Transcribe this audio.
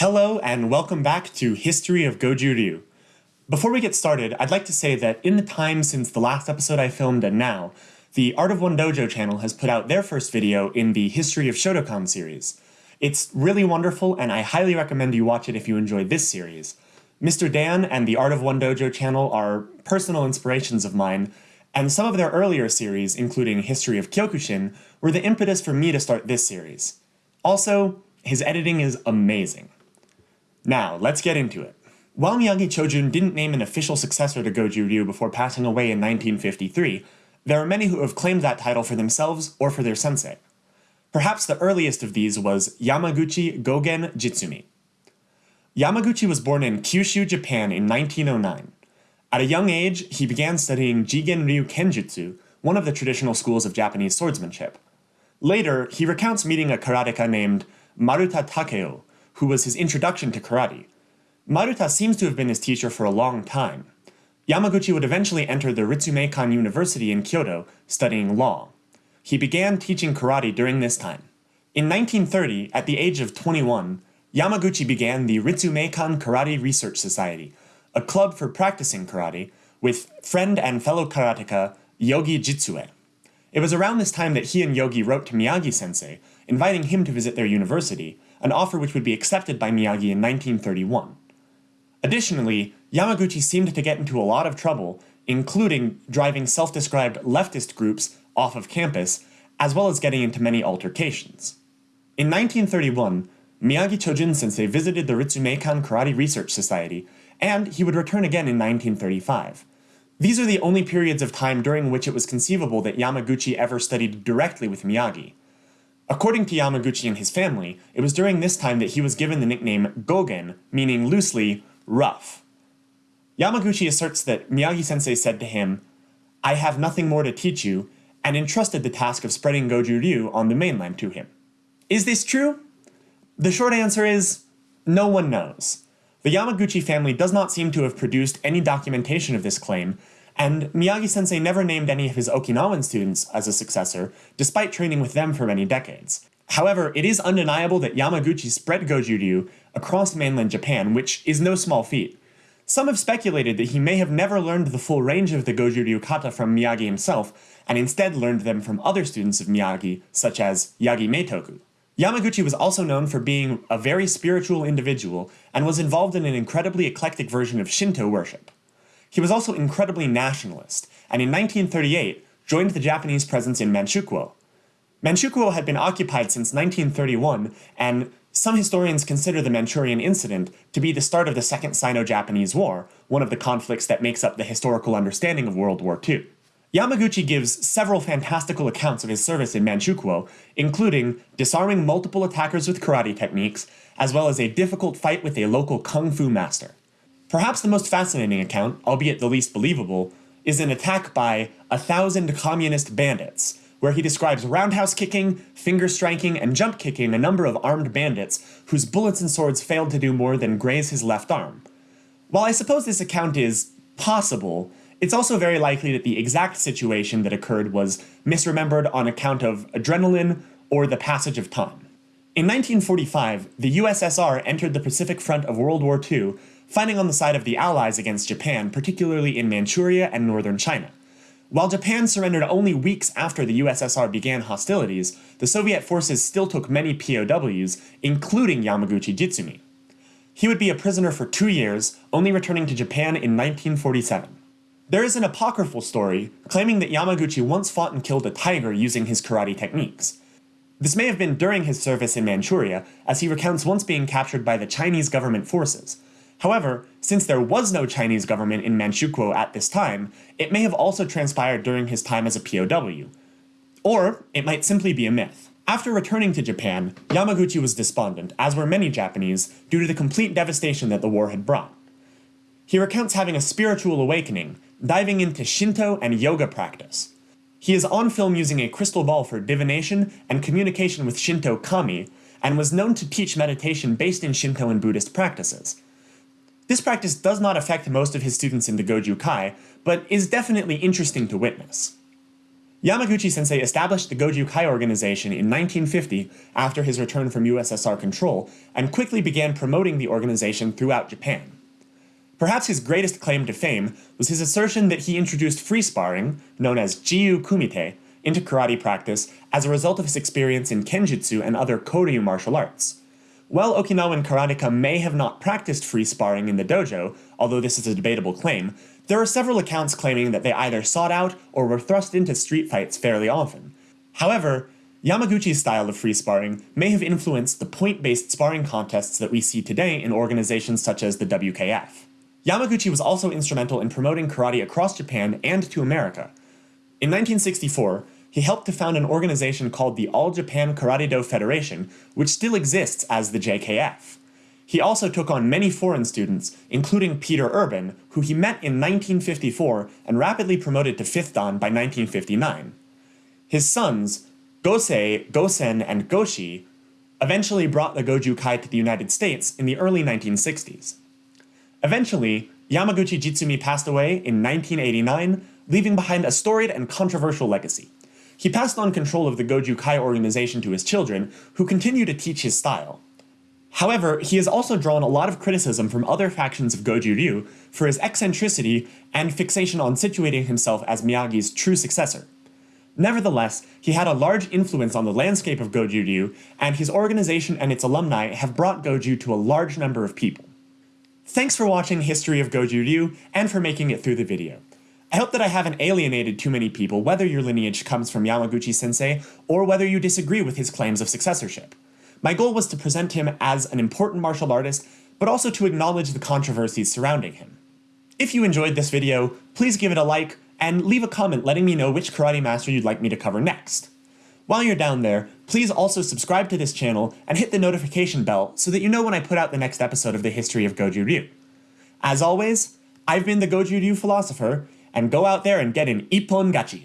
Hello and welcome back to History of Goju Ryu. Before we get started, I'd like to say that in the time since the last episode I filmed and now, the Art of One Dojo channel has put out their first video in the History of Shotokan series. It's really wonderful and I highly recommend you watch it if you enjoy this series. Mr. Dan and the Art of One Dojo channel are personal inspirations of mine, and some of their earlier series, including History of Kyokushin, were the impetus for me to start this series. Also, his editing is amazing. Now, let's get into it. While Miyagi Chojun didn't name an official successor to Goju Ryu before passing away in 1953, there are many who have claimed that title for themselves or for their sensei. Perhaps the earliest of these was Yamaguchi Gogen Jitsumi. Yamaguchi was born in Kyushu, Japan in 1909. At a young age, he began studying Jigen Ryu Kenjutsu, one of the traditional schools of Japanese swordsmanship. Later, he recounts meeting a karateka named Maruta Takeo, who was his introduction to karate. Maruta seems to have been his teacher for a long time. Yamaguchi would eventually enter the Ritsumeikan University in Kyoto, studying law. He began teaching karate during this time. In 1930, at the age of 21, Yamaguchi began the Ritsumeikan Karate Research Society, a club for practicing karate, with friend and fellow karateka Yogi Jitsuei. It was around this time that he and Yogi wrote to Miyagi-sensei, inviting him to visit their university, an offer which would be accepted by Miyagi in 1931. Additionally, Yamaguchi seemed to get into a lot of trouble, including driving self-described leftist groups off of campus, as well as getting into many altercations. In 1931, Miyagi Chojun sensei visited the Ritsumeikan Karate Research Society, and he would return again in 1935. These are the only periods of time during which it was conceivable that Yamaguchi ever studied directly with Miyagi. According to Yamaguchi and his family, it was during this time that he was given the nickname Gogen, meaning loosely, rough. Yamaguchi asserts that Miyagi-sensei said to him, I have nothing more to teach you, and entrusted the task of spreading Goju Ryu on the mainland to him. Is this true? The short answer is, no one knows. The Yamaguchi family does not seem to have produced any documentation of this claim, and Miyagi-sensei never named any of his Okinawan students as a successor, despite training with them for many decades. However, it is undeniable that Yamaguchi spread Goju Ryu across mainland Japan, which is no small feat. Some have speculated that he may have never learned the full range of the Goju Ryu kata from Miyagi himself, and instead learned them from other students of Miyagi, such as Yagi Meitoku. Yamaguchi was also known for being a very spiritual individual, and was involved in an incredibly eclectic version of Shinto worship. He was also incredibly nationalist, and in 1938 joined the Japanese presence in Manchukuo. Manchukuo had been occupied since 1931, and some historians consider the Manchurian Incident to be the start of the Second Sino-Japanese War, one of the conflicts that makes up the historical understanding of World War II. Yamaguchi gives several fantastical accounts of his service in Manchukuo, including disarming multiple attackers with karate techniques, as well as a difficult fight with a local kung fu master. Perhaps the most fascinating account, albeit the least believable, is an attack by a thousand communist bandits, where he describes roundhouse kicking, finger striking, and jump kicking a number of armed bandits whose bullets and swords failed to do more than graze his left arm. While I suppose this account is possible, it's also very likely that the exact situation that occurred was misremembered on account of adrenaline or the passage of time. In 1945, the USSR entered the Pacific Front of World War II fighting on the side of the Allies against Japan, particularly in Manchuria and northern China. While Japan surrendered only weeks after the USSR began hostilities, the Soviet forces still took many POWs, including Yamaguchi Jitsumi. He would be a prisoner for two years, only returning to Japan in 1947. There is an apocryphal story claiming that Yamaguchi once fought and killed a tiger using his karate techniques. This may have been during his service in Manchuria, as he recounts once being captured by the Chinese government forces, However, since there was no Chinese government in Manchukuo at this time, it may have also transpired during his time as a POW. Or, it might simply be a myth. After returning to Japan, Yamaguchi was despondent, as were many Japanese, due to the complete devastation that the war had brought. He recounts having a spiritual awakening, diving into Shinto and yoga practice. He is on film using a crystal ball for divination and communication with Shinto kami, and was known to teach meditation based in Shinto and Buddhist practices. This practice does not affect most of his students in the Goju Kai, but is definitely interesting to witness. Yamaguchi sensei established the Goju Kai organization in 1950 after his return from USSR control, and quickly began promoting the organization throughout Japan. Perhaps his greatest claim to fame was his assertion that he introduced free sparring, known as Jiyu Kumite, into karate practice as a result of his experience in Kenjutsu and other Koryu martial arts. While Okinawan karateka may have not practiced free sparring in the dojo, although this is a debatable claim, there are several accounts claiming that they either sought out or were thrust into street fights fairly often. However, Yamaguchi's style of free sparring may have influenced the point-based sparring contests that we see today in organizations such as the WKF. Yamaguchi was also instrumental in promoting karate across Japan and to America. In 1964, he helped to found an organization called the All Japan Karate Do Federation, which still exists as the JKF. He also took on many foreign students, including Peter Urban, who he met in 1954 and rapidly promoted to 5th Dan by 1959. His sons, Gosei, Gosen, and Goshi, eventually brought the Goju Kai to the United States in the early 1960s. Eventually, Yamaguchi Jitsumi passed away in 1989, leaving behind a storied and controversial legacy. He passed on control of the Goju Kai organization to his children, who continue to teach his style. However, he has also drawn a lot of criticism from other factions of Goju Ryu for his eccentricity and fixation on situating himself as Miyagi's true successor. Nevertheless, he had a large influence on the landscape of Goju Ryu, and his organization and its alumni have brought Goju to a large number of people. Thanks for watching History of Goju Ryu, and for making it through the video. I hope that I haven't alienated too many people whether your lineage comes from Yamaguchi-sensei, or whether you disagree with his claims of successorship. My goal was to present him as an important martial artist, but also to acknowledge the controversies surrounding him. If you enjoyed this video, please give it a like, and leave a comment letting me know which karate master you'd like me to cover next. While you're down there, please also subscribe to this channel and hit the notification bell so that you know when I put out the next episode of the history of Goju Ryu. As always, I've been the Goju Ryu philosopher, and go out there and get an Ippon Gachi.